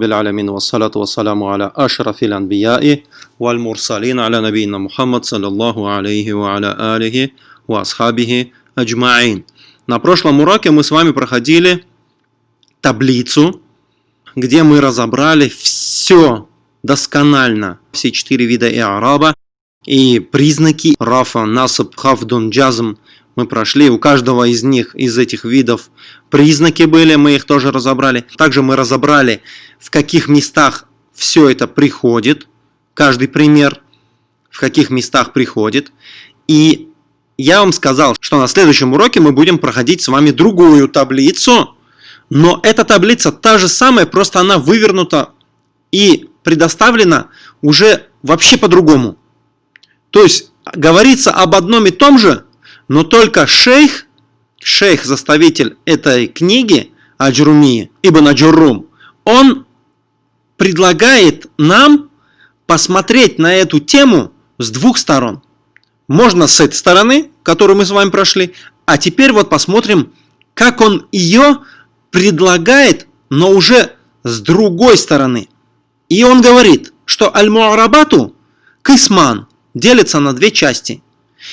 بالعالمين والصلاة والسلام على أشرف الأنبياء والمرسلين على نبينا محمد صلى الله عليه وعلى آله وأصحابه أجمعين. На прошлом уроке мы с вами проходили таблицу, где мы разобрали все досконально, все четыре вида иараба и признаки рафа, насаб, хафдун, джазм мы прошли. У каждого из них, из этих видов признаки были, мы их тоже разобрали. Также мы разобрали, в каких местах все это приходит, каждый пример, в каких местах приходит. И я вам сказал, что на следующем уроке мы будем проходить с вами другую таблицу, но эта таблица та же самая, просто она вывернута и предоставлена уже вообще по-другому. То есть говорится об одном и том же, но только шейх, шейх-заставитель этой книги, Аджрумии, Ибн Аджурум, он предлагает нам посмотреть на эту тему с двух сторон. Можно с этой стороны, которую мы с вами прошли, а теперь вот посмотрим, как он ее предлагает, но уже с другой стороны. И он говорит, что аль-муарабату, кисман, делится на две части –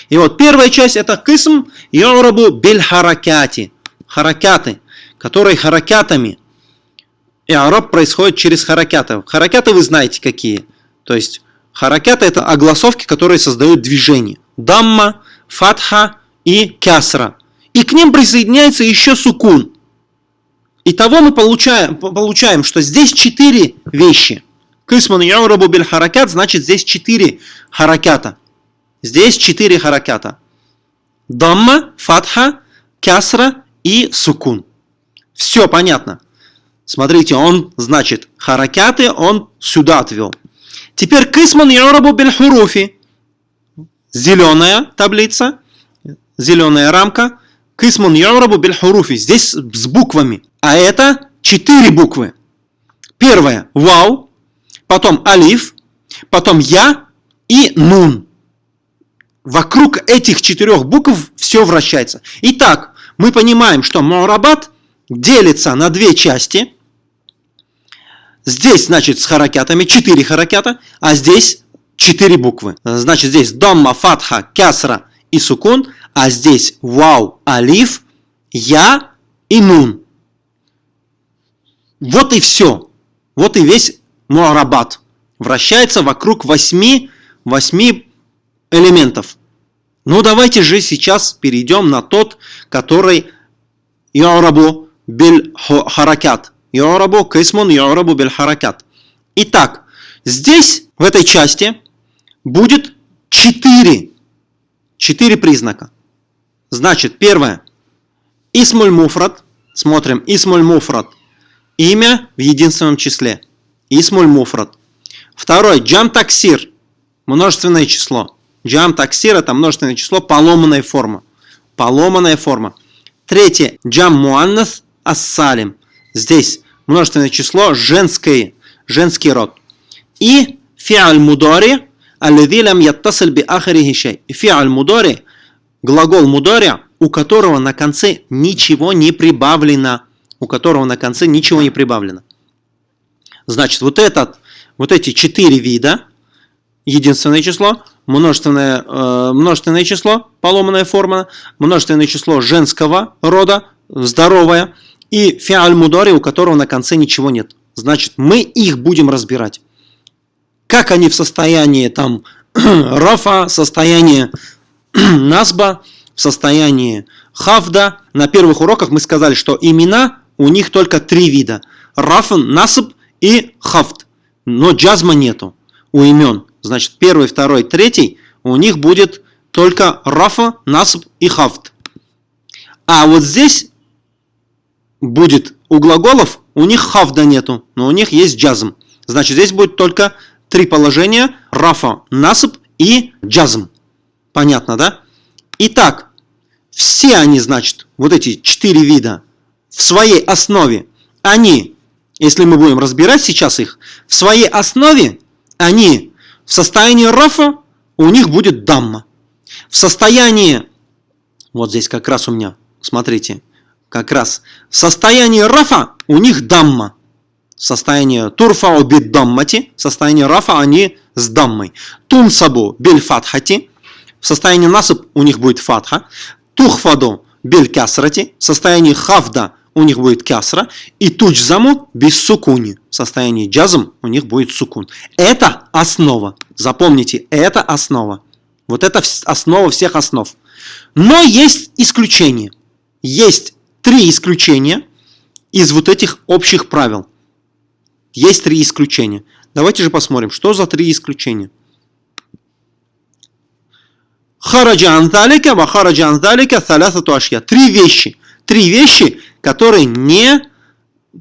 и вот первая часть это кисм юрабу биль харакяти. Харакяты, которые харакятами. И араб происходит через харакяты. Харакяты вы знаете какие. То есть харакяты это огласовки, которые создают движение. Дамма, фатха и кясра. И к ним присоединяется еще сукун. Итого мы получаем, получаем, что здесь четыре вещи. Кисман юрабу биль харакят, значит здесь четыре харакята. Здесь четыре харакята. Дамма, фатха, кясра и сукун. Все понятно. Смотрите, он, значит, харакяты он сюда отвел. Теперь кисман юрабу биль хуруфи. Зеленая таблица, зеленая рамка. Кисман юрабу биль хуруфи. Здесь с буквами. А это четыре буквы. Первое – вау, потом алиф, потом я и нун вокруг этих четырех букв все вращается. Итак, мы понимаем, что Маурабат делится на две части. Здесь, значит, с харакятами, четыре харакята, а здесь четыре буквы. Значит, здесь Домма, Фатха, Кясра и Сукун, а здесь Вау, Алиф, Я и Нун. Вот и все. Вот и весь Муарабат. Вращается вокруг восьми, восьми элементов. Ну давайте же сейчас перейдем на тот, который Йорабу биль харакят. Йорабу кисмун Йорабу биль харакят. Итак, здесь, в этой части, будет четыре, четыре признака. Значит, первое. Исмуль муфрат. Смотрим. Исмуль муфрат. Имя в единственном числе. Исмуль муфрат. Второй. Джам таксир. Множественное число. Джам таксир это множественное число, поломанная форма. Поломанная форма. Третье. Джам муаннас ассалим. Здесь множественное число, женский, женский род. И фиаль мудори, аллади лам яттасиль би ахарихи шей. Фиаль мудори, глагол мудори, у которого на конце ничего не прибавлено. У которого на конце ничего не прибавлено. Значит, вот, этот, вот эти четыре вида, единственное число, множественное, э, множественное число, поломанная форма, множественное число женского рода, здоровое, и фиаль мудори, у которого на конце ничего нет. Значит, мы их будем разбирать. Как они в состоянии там рафа, состояние насба, в состоянии хавда. На первых уроках мы сказали, что имена у них только три вида. Рафан, насб и хавд. Но джазма нету у имен. Значит, первый, второй, третий у них будет только рафа, насб и хафт. А вот здесь будет у глаголов, у них хафда нету, но у них есть джазм. Значит, здесь будет только три положения, рафа, насб и джазм. Понятно, да? Итак, все они, значит, вот эти четыре вида в своей основе, они, если мы будем разбирать сейчас их, в своей основе они в состоянии рафа у них будет дамма. В состоянии, вот здесь как раз у меня, смотрите, как раз в состоянии рафа у них дамма. состояние турфау бит даммати, состояние рафа они с даммой. Тунсабу биль фатхати, в состоянии насып у них будет фатха. Тухфаду биль кясрати, в состоянии хавда у них будет кясра. И туджзаму без сукуни, в состоянии джазм у них будет сукун. Это основа. Запомните, это основа. Вот это основа всех основ. Но есть исключения. Есть три исключения из вот этих общих правил. Есть три исключения. Давайте же посмотрим, что за три исключения. Хараджа анталика, ва хараджа анталика, салясату ашья. Три вещи. Три вещи, которые не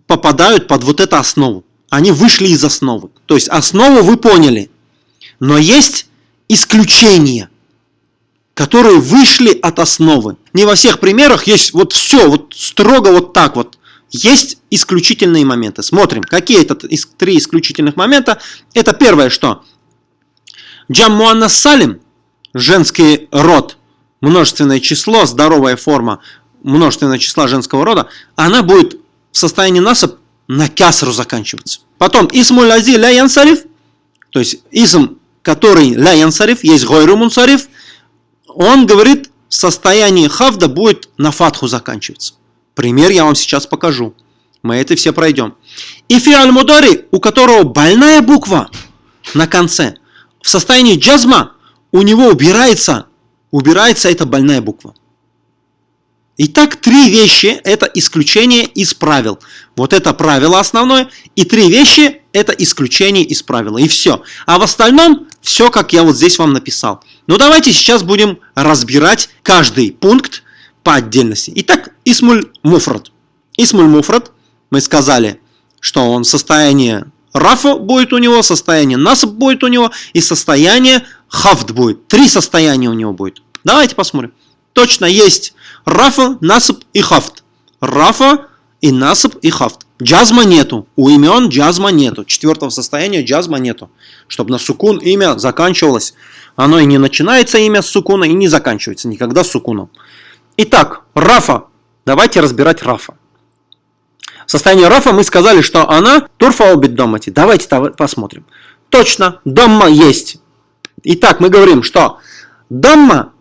попадают под вот эту основу. Они вышли из основы. То есть основу вы поняли. Но есть исключения, которые вышли от основы. Не во всех примерах есть вот все, вот строго вот так вот. Есть исключительные моменты. Смотрим, какие это три исключительных момента. Это первое, что Джаммуанна Салим, женский род, множественное число, здоровая форма множественного числа женского рода, она будет в состоянии насып на кясру заканчиваться. Потом Исмуль Ази ля янсариф, то есть Исм, который ля янсариф, есть гойру мунсариф, он говорит, в состоянии хавда будет на фатху заканчиваться. Пример я вам сейчас покажу. Мы это все пройдем. И фиаль мудари, у которого больная буква на конце, в состоянии джазма у него убирается, убирается эта больная буква. Итак, три вещи – это исключение из правил. Вот это правило основное. И три вещи – это исключение из правила. И все. А в остальном все, как я вот здесь вам написал. Ну, давайте сейчас будем разбирать каждый пункт по отдельности. Итак, Исмуль Муфрат. Исмуль Муфрат, мы сказали, что он состояние Рафа будет у него, состояние Насаб будет у него и состояние Хафт будет. Три состояния у него будет. Давайте посмотрим. Точно есть Рафа, Насаб и Хафт. Рафа и Насаб и Хафт. Джазма нету. У имен джазма нету. Четвертого состояния джазма нету. Чтобы на сукун имя заканчивалось. Оно и не начинается имя с сукуна, и не заканчивается никогда с сукуном. Итак, Рафа. Давайте разбирать Рафа. В состоянии Рафа мы сказали, что она турфа обид домати. Давайте посмотрим. Точно, домма есть. Итак, мы говорим, что дамма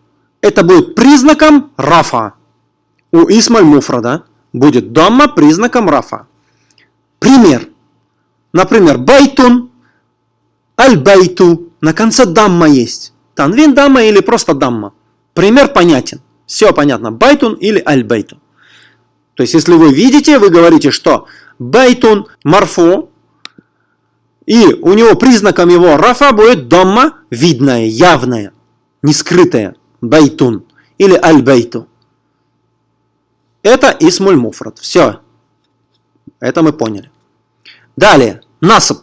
это будет признаком рафа. У исмуль муфрада будет дамма признаком рафа. Пример. Например, بيتٌ, البيتُ. На конце дамма есть. Танвин дамма или просто дамма. Пример понятен. Все понятно. بيتٌ или البيتُ. То есть, если вы видите, вы говорите, что بيتٌ مرفوع, и у него признаком его рафа будет дамма видная, явная, не скрытая بيتٌ или البيتُ. Это اسم المفرد. Все. Это мы поняли. Далее. Насб.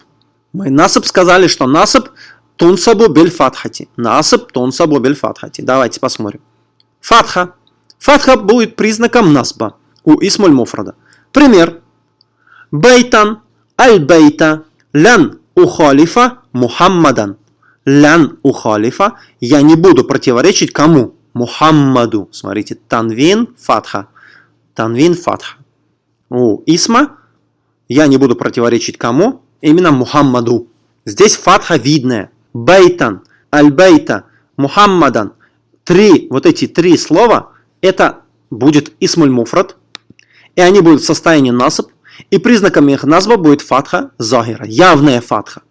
Мы насб сказали, что насб تنصب بالفتحة. Насб تنصب بالفتحة. Давайте посмотрим. Фатха. Фатха будет признаком насба у исмуль муфрада. Пример. Байтан аль-байта лян ухалифа Мухаммадан лян у халифа, я не буду противоречить кому? Мухаммаду. Смотрите, танвин фатха. Танвин фатха. У исма я не буду противоречить кому? Именно Мухаммаду. Здесь фатха видная. Байтан, аль-бейта, Мухаммадан. Три, вот эти три слова, это будет исмуль муфрат. И они будут в состоянии насып. И признаком их назва будет фатха захира. Явная фатха.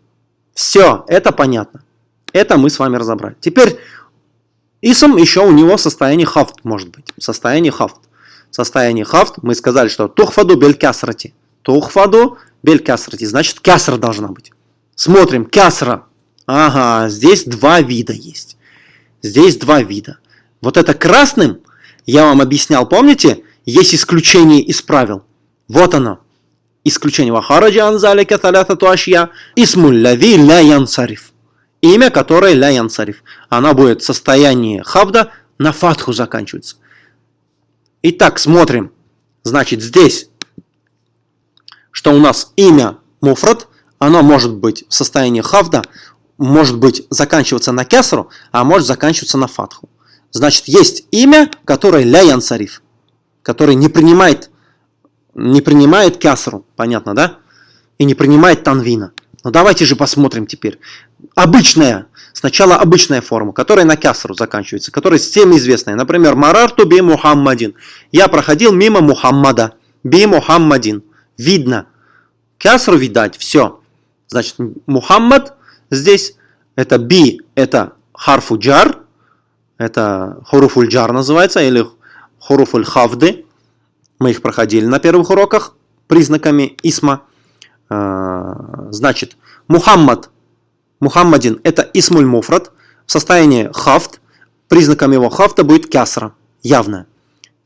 Все, это понятно. Это мы с вами разобрали. Теперь исм еще у него состояние хафт может быть. Состояние хафт. Состояние хафт мы сказали, что тухфаду бель кясрати. Тухфаду бель кясрати. Значит кясра должна быть. Смотрим. Кясра. Ага, здесь два вида есть. Здесь два вида. Вот это красным, я вам объяснял, помните, есть исключение из правил. Вот оно. Исключение. Вахараджа анзалика талята туашья. Исмуль лави ля янсариф имя, которое ля янсариф. Она будет в состоянии хавда на фатху заканчивается. Итак, смотрим. Значит, здесь, что у нас имя муфрат, оно может быть в состоянии хавда, может быть заканчиваться на кесру, а может заканчиваться на фатху. Значит, есть имя, которое ля янсариф, которое не принимает, не принимает кясру. Понятно, да? и не принимает танвина. Но давайте же посмотрим теперь. Обычная, сначала обычная форма, которая на кясру заканчивается, которая всем известная. Например, Марарту би Мухаммадин. Я проходил мимо Мухаммада. Би Мухаммадин. Видно. Кясру видать, все. Значит, Мухаммад здесь, это би, это харфу джар, это хуруфуль джар называется, или хуруфуль хавды. Мы их проходили на первых уроках признаками исма. А, значит, Мухаммад, Мухаммадин это исмуль муфрат в состоянии хафт. Признаком его хафта будет кясра, явно.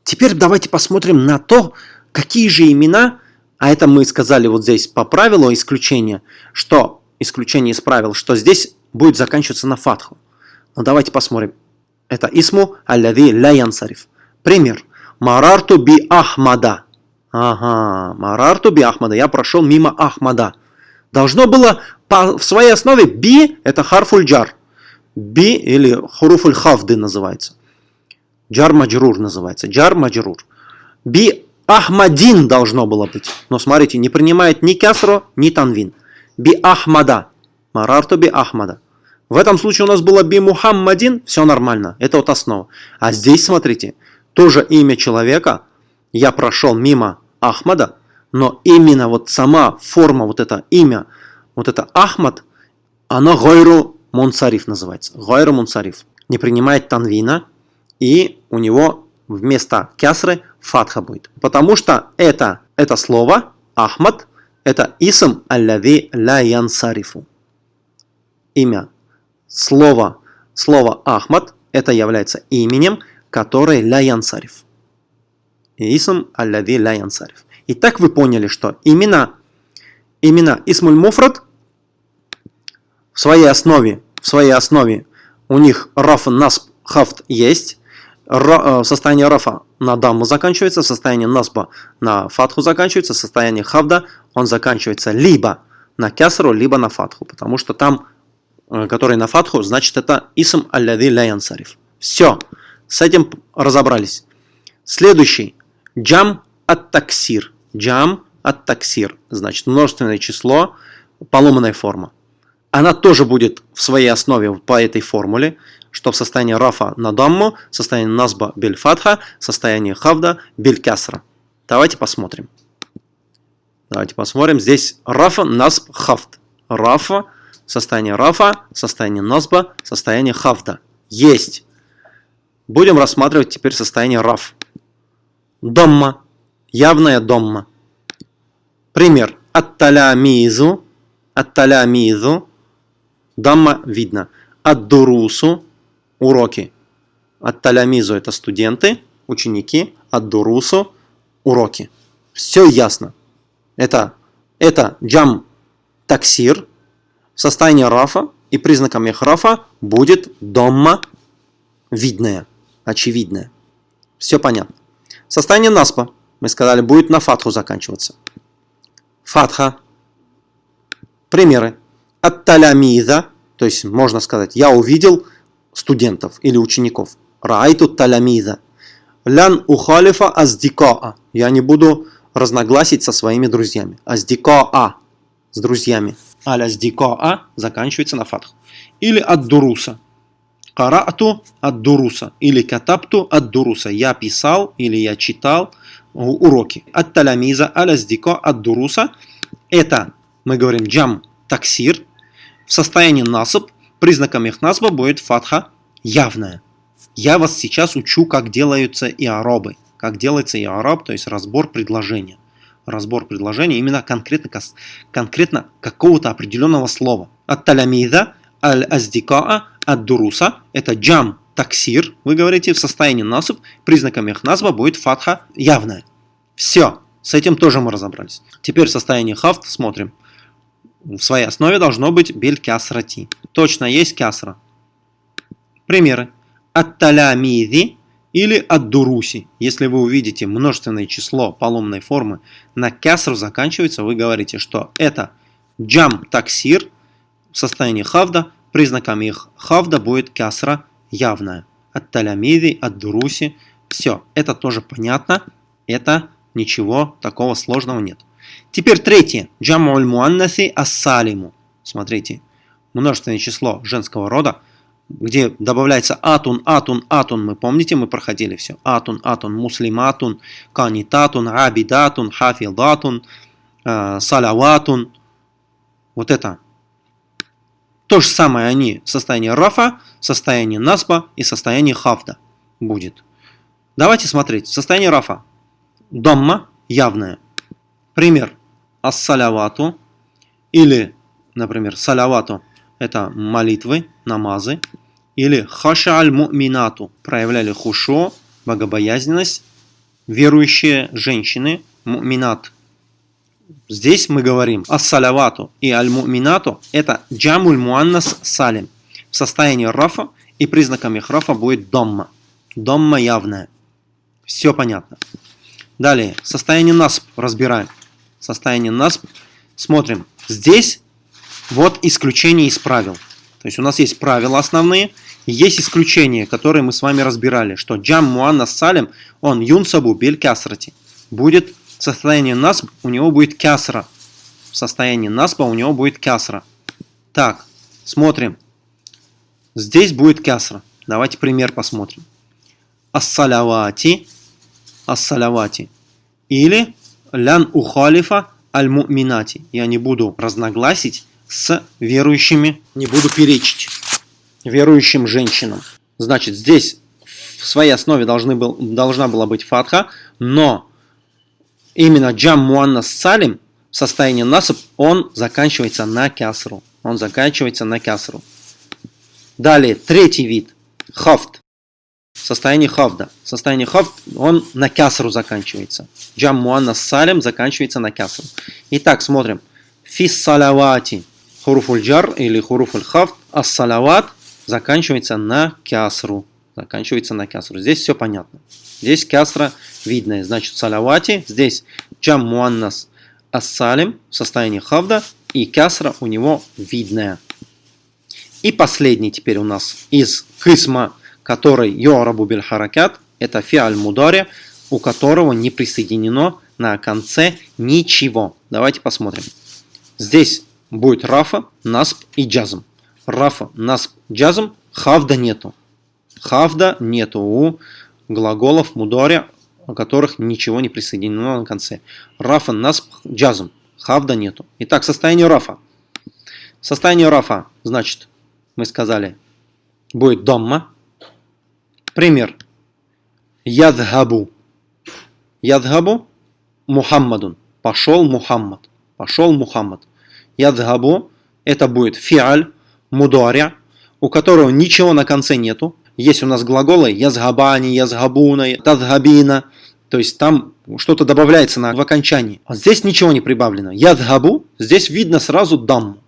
Теперь давайте посмотрим на то, какие же имена, а это мы сказали вот здесь по правилу исключения, что исключение из правил, что здесь будет заканчиваться на фатху. Но давайте посмотрим. Это исму аллади ля янсариф. Пример. Марарту би Ахмада. Ага, Марарту би Ахмада. Я прошел мимо Ахмада. Должно было по, в своей основе би это харфуль джар. Би или хуруфуль хавды называется. Джар маджрур называется. Джар маджрур. Би Ахмадин должно было быть. Но смотрите, не принимает ни кясру, ни танвин. Би Ахмада. Марарту би Ахмада. В этом случае у нас было би Мухаммадин, все нормально, это вот основа. А здесь, смотрите, тоже имя человека, я прошел мимо Ахмада, но именно вот сама форма, вот это имя, вот это Ахмад, оно Гойру Мунсариф называется. Гойру Мунсариф. Не принимает танвина, и у него вместо кясры фатха будет. Потому что это, это слово, Ахмад, это исм аллави ля янсарифу. Имя слово, слово Ахмад это является именем, которое ля янсариф. Исм аллади ля янсариф. Итак, вы поняли, что имена, имена Исмуль Муфрат в своей основе, в своей основе у них раф насб хафт есть, Ра, э, состояние рафа на дамму заканчивается, состояние насба на фатху заканчивается, состояние хавда он заканчивается либо на кясру, либо на фатху, потому что там Э, который на фатху, значит это исм аллади ля янсариф. Все, с этим разобрались. Следующий. Джам от таксир. Джам от таксир. Значит множественное число, поломанная форма. Она тоже будет в своей основе по этой формуле, что в состоянии рафа на дамму, состоянии назба бель фатха, состоянии хавда бель касра. Давайте посмотрим. Давайте посмотрим. Здесь рафа, насб, хафт. Рафа, состояние рафа, состояние носба, состояние хавда. Есть. Будем рассматривать теперь состояние раф. Домма. Явная домма. Пример. Ат-талямизу. Ат-талямизу. Дамма видно. Ад-дурусу. Уроки. Ат-талямизу это студенты, ученики. Ад-дурусу. Уроки. Все ясно. Это, это джам таксир, в состоянии рафа и признаком их рафа будет домма видная, очевидная. Все понятно. Состояние наспа, мы сказали, будет на фатху заканчиваться. Фатха. Примеры. Ат-талямиза, то есть можно сказать, я увидел студентов или учеников. Раайту талямиза. Лян ухалифа аздикаа. Я не буду разногласить со своими друзьями. Аздикаа. С друзьями аля с дикоа заканчивается на фатх. Или от дуруса. Карату от дуруса. Или катапту от дуруса. Я писал или я читал уроки. От талямиза аля от дуруса. Это, мы говорим, джам таксир. В состоянии насып. Признаком их насба будет фатха явная. Я вас сейчас учу, как делаются и арабы. Как делается и араб, то есть разбор предложения разбор предложения именно конкретно, конкретно какого-то определенного слова. От талямида, аль-аздикаа, от дуруса, это джам, таксир, вы говорите, в состоянии насып, признаком их назва будет фатха явная. Все, с этим тоже мы разобрались. Теперь в состоянии хафт смотрим. В своей основе должно быть бель кясрати. Точно есть кясра. Примеры. От талямиди или от дуруси. Если вы увидите множественное число поломной формы на кясру заканчивается, вы говорите, что это джам таксир в состоянии хавда, признаками их хавда будет кясра явная. От талямиди, от дуруси. Все, это тоже понятно, это ничего такого сложного нет. Теперь третье. Джамуль муаннаси ассалиму. Смотрите, множественное число женского рода, где добавляется атун, атун, атун. Мы помните, мы проходили все. Атун, атун, муслиматун, канитатун, абидатун, хафидатун, э, салаватун. Вот это. То же самое они в состоянии рафа, состоянии насба и состоянии хафда будет. Давайте смотреть. Состояние рафа. Домма явное. Пример. Ас-салявату. Или, например, салявату – это молитвы, намазы. Или хаша аль-му'минату – проявляли хушо, богобоязненность. Верующие женщины, му'минат. Здесь мы говорим ас-салявату и аль-му'минату – это джамуль муаннас салим. В состоянии рафа и признаками рафа будет домма. Домма явная. Все понятно. Далее, состояние насп разбираем. Состояние насп. Смотрим. Здесь вот исключение из правил. То есть у нас есть правила основные, есть исключения, которые мы с вами разбирали, что джам муаннас салим, он юнсабу бель касрати. Будет состояние насп, у него будет кясра. В состоянии наспа у него будет кясра. Так, смотрим. Здесь будет кясра. Давайте пример посмотрим. Ассалявати ассалявати. Или лян ухалифа аль-му'минати. Я не буду разногласить с верующими, не буду перечить верующим женщинам. Значит, здесь в своей основе должны был, должна была быть фатха, но именно джам муаннас салим в состоянии насып, он заканчивается на кясру. Он заканчивается на кясру. Далее, третий вид. Хафт состоянии хавда. Состояние хавд, он на кясру заканчивается. Джам муанна салям заканчивается на кясру. Итак, смотрим. Фис салавати. Хуруфуль джар или хуруфуль хавд. Ас салават заканчивается на кясру. Заканчивается на кясру. Здесь все понятно. Здесь кясра видная. Значит, салавати. Здесь джам муаннас ассалим в состоянии хавда. И кясра у него видная. И последний теперь у нас из кисма который юарабу биль это фиаль мудари, у которого не присоединено на конце ничего. Давайте посмотрим. Здесь будет рафа, насп и джазм. Рафа, насп, джазм, хавда нету. Хавда нету у глаголов мудари, у которых ничего не присоединено на конце. Рафа, насп, джазм. Хавда нету. Итак, состояние рафа. Состояние рафа, значит, мы сказали, будет домма, Пример. Ядхабу. Ядхабу Мухаммадун. Пошел Мухаммад. Пошел Мухаммад. Ядхабу это будет фиаль, мударя, у которого ничего на конце нету. Есть у нас глаголы язгабани, язгабуна, тадгабина. То есть там что-то добавляется на, в окончании. А здесь ничего не прибавлено. Ядхабу, здесь видно сразу дам.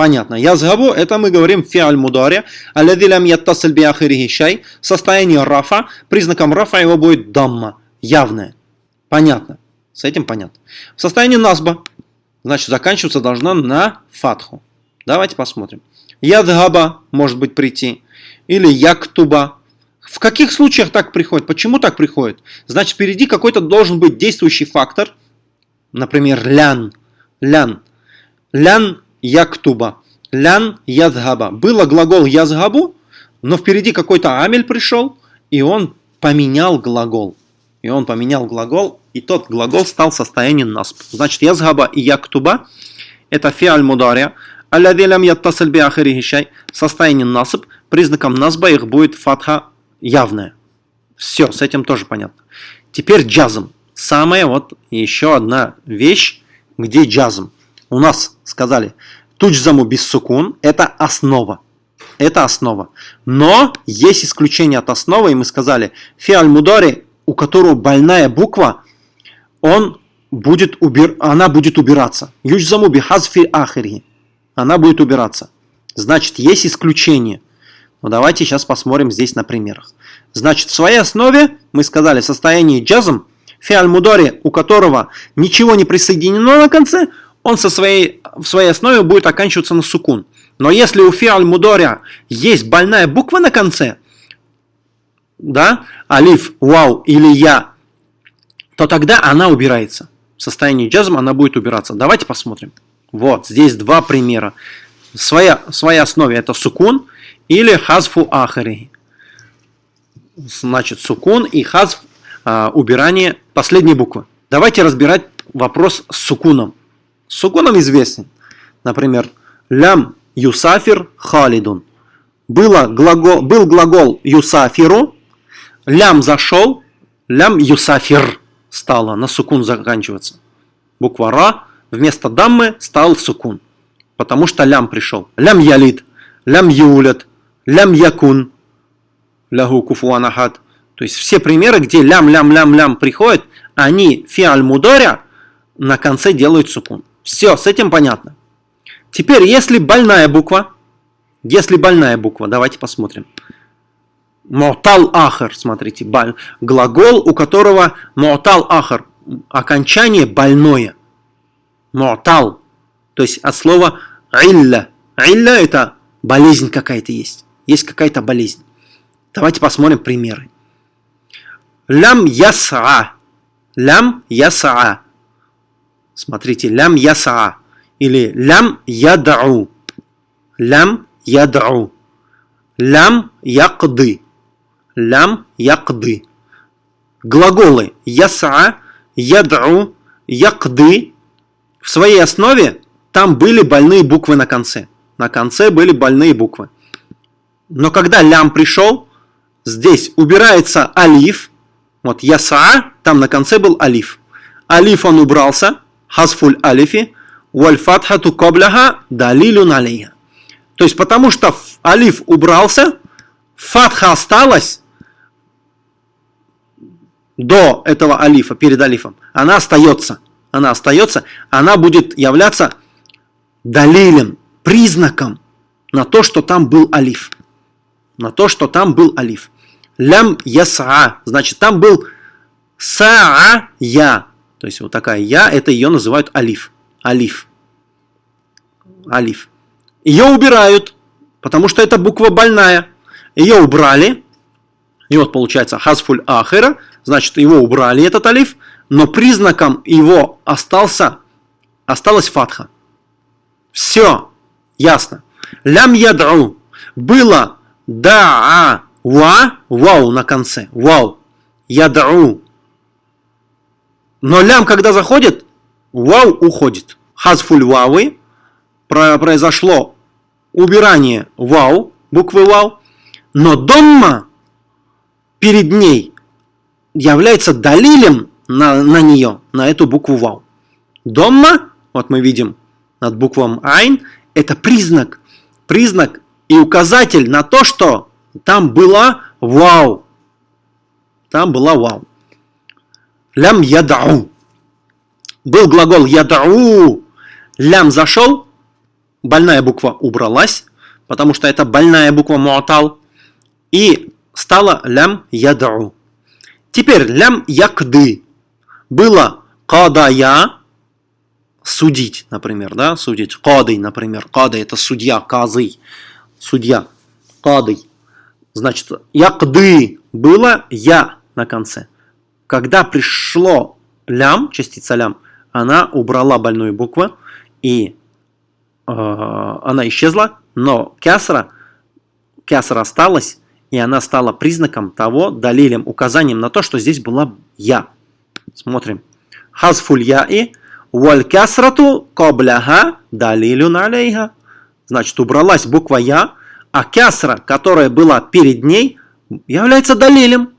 Понятно. Язгабу, это мы говорим фиаль мудари, аллади лям яттасиль би ахирихи шай, состояние рафа, признаком рафа его будет дамма, явное. Понятно. С этим понятно. В состоянии насба, значит, заканчиваться должна на фатху. Давайте посмотрим. Ядгаба может быть прийти. Или яктуба. В каких случаях так приходит? Почему так приходит? Значит, впереди какой-то должен быть действующий фактор. Например, лян. Лян. Лян яктуба. Лян язгаба. Было глагол язгабу, но впереди какой-то амель пришел, и он поменял глагол. И он поменял глагол, и тот глагол стал состоянием насп. Значит, язгаба и яктуба – это фиаль мударя. Аллади лям яттасаль би Состояние насып. Признаком насба их будет фатха явная. Все, с этим тоже понятно. Теперь джазм. Самая вот еще одна вещь, где джазм. У нас сказали, туджзаму без сукун – это основа. Это основа. Но есть исключение от основы, и мы сказали, фиаль мудари, у которого больная буква, он будет убир... она будет убираться. Юджзаму бихазфи ахири. Она будет убираться. Значит, есть исключение. Но давайте сейчас посмотрим здесь на примерах. Значит, в своей основе мы сказали состояние джазм, фиаль мудари, у которого ничего не присоединено на конце, он со своей, в своей основе будет оканчиваться на сукун. Но если у фиаль мудоря есть больная буква на конце, да, алиф, вау или я, то тогда она убирается. в состоянии джазм она будет убираться. Давайте посмотрим. Вот, здесь два примера. Своя, в своей основе это сукун или хазфу ахари. Значит, сукун и хазф а, убирание последней буквы. Давайте разбирать вопрос с сукуном. С сукуном известен. Например, лям юсафир халидун. Было глагол, был глагол юсафиру, лям зашел, лям юсафир стало на сукун заканчиваться. Буква ра вместо даммы стал сукун, потому что лям пришел. Лям ялид, лям юлят, лям якун, лягу куфуанахат. То есть все примеры, где лям-лям-лям-лям приходят, они фиаль мударя на конце делают сукун. Все, с этим понятно. Теперь, если больная буква, если больная буква, давайте посмотрим. Му'тал ахар, смотрите, глагол, у которого му'тал ахар, окончание больное. Му'тал, то есть от слова илля. Илля это болезнь какая-то есть. Есть какая-то болезнь. Давайте посмотрим примеры. Лям яса. Лям яса. Смотрите, лям яса. Или лям ядау. Лям ядау. Лям якды. Лям якды. Глаголы яса, ядау, якды. В своей основе там были больные буквы на конце. На конце были больные буквы. Но когда лям пришел, здесь убирается алиф. Вот яса, там на конце был алиф. Алиф он убрался, хазфуль алифи, валь фатхату кобляха далилюн алейха. То есть потому что алиф убрался, фатха осталась до этого алифа, перед алифом. Она остается. Она остается, она будет являться далилем, признаком на то, что там был алиф. На то, что там был алиф. Лям яса. Значит, там был саа я. То есть вот такая я, это ее называют алиф. Алиф. Алиф. Ее убирают, потому что это буква больная. Ее убрали. И вот получается хазфуль ахира, значит его убрали этот алиф, но признаком его остался, осталась фатха. Все, ясно. Лям ядру. Было да, ва, вау на конце. Вау. Ядру. Но лям, когда заходит, вау уходит. Хазфуль вавы произошло убирание вау, буквы вау, но домма перед ней является далилем на, на нее, на эту букву вау. Домма, вот мы видим над буквом айн, это признак, признак и указатель на то, что там была вау. Там была вау. Лям ядау. Был глагол ядау. Лям зашел, больная буква убралась, потому что это больная буква муатал, и стала лям ядау. Теперь лям якды. Было кадая, судить, например, да, судить. Кадый, например. Кадый это судья, казый, судья. Кадый. Значит, якды было я на конце. Когда пришло лям, частица лям, она убрала больную букву и Э, она исчезла, но кясра, кясра осталась, и она стала признаком того, далилем, указанием на то, что здесь была я. Смотрим. Хазфуль яи валь кясрату кобляха далилюн алейха. Значит, убралась буква я, а кясра, которая была перед ней, является далилем,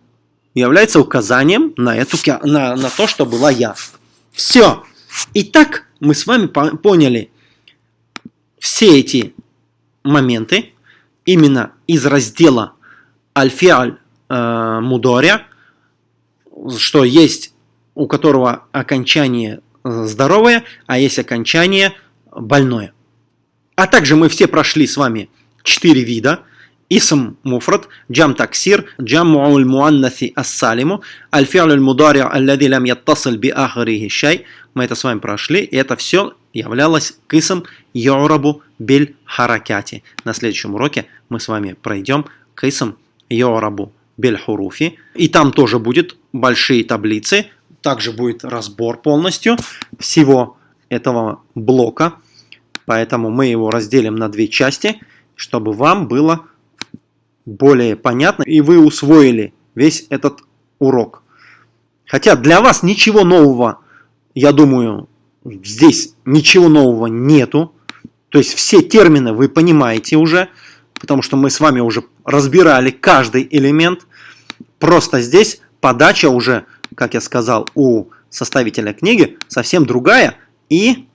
является указанием на, эту, на, на то, что была я. Все. Итак, мы с вами поняли, все эти моменты именно из раздела Альфиаль э, Мудоря, что есть у которого окончание э, здоровое, а есть окончание больное. А также мы все прошли с вами четыре вида. Джам таксир, джам му'уль муаннаси ассалиму, аль-фи'ль мудари аллади лам яттасил би ахарихи шай. Мы это с вами прошли, и это все являлось кисом бель харакяти. На следующем уроке мы с вами пройдем кисом бель хуруфи. И там тоже будет большие таблицы также будет разбор полностью всего этого блока. Поэтому мы его разделим на две части, чтобы вам было более понятно и вы усвоили весь этот урок. Хотя для вас ничего нового, я думаю, здесь ничего нового нету. То есть все термины вы понимаете уже, потому что мы с вами уже разбирали каждый элемент. Просто здесь подача уже, как я сказал, у составителя книги совсем другая. И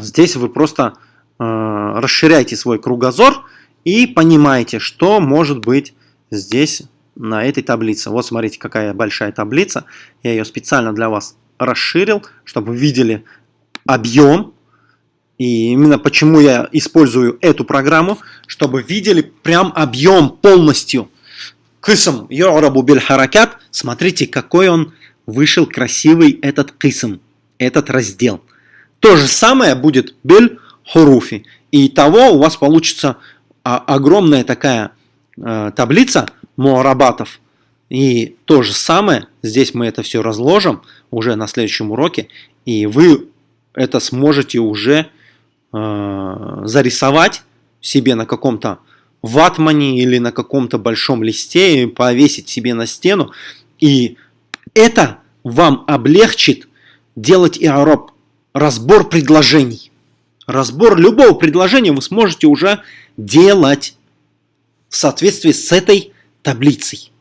здесь вы просто э, расширяете свой кругозор и понимаете, что может быть здесь на этой таблице. Вот смотрите, какая большая таблица. Я ее специально для вас расширил, чтобы вы видели объем. И именно почему я использую эту программу, чтобы видели прям объем полностью. Кысм ю'рабу биль харакат. Смотрите, какой он вышел красивый этот кысм, этот раздел. То же самое будет биль хуруфи. И того у вас получится огромная такая э, таблица муарабатов. И то же самое, здесь мы это все разложим уже на следующем уроке, и вы это сможете уже э, зарисовать себе на каком-то ватмане или на каком-то большом листе и повесить себе на стену. И это вам облегчит делать иароб, разбор предложений. Разбор любого предложения вы сможете уже делать в соответствии с этой таблицей.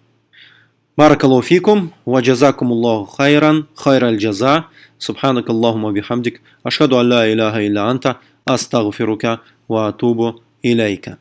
Баракаллаху фикум, джазакумуллаху хайран, хайраль джаза, субханак Аллахума бихамдик, ашхаду алла иляха илля анта, астагфирука ва атубу илейка.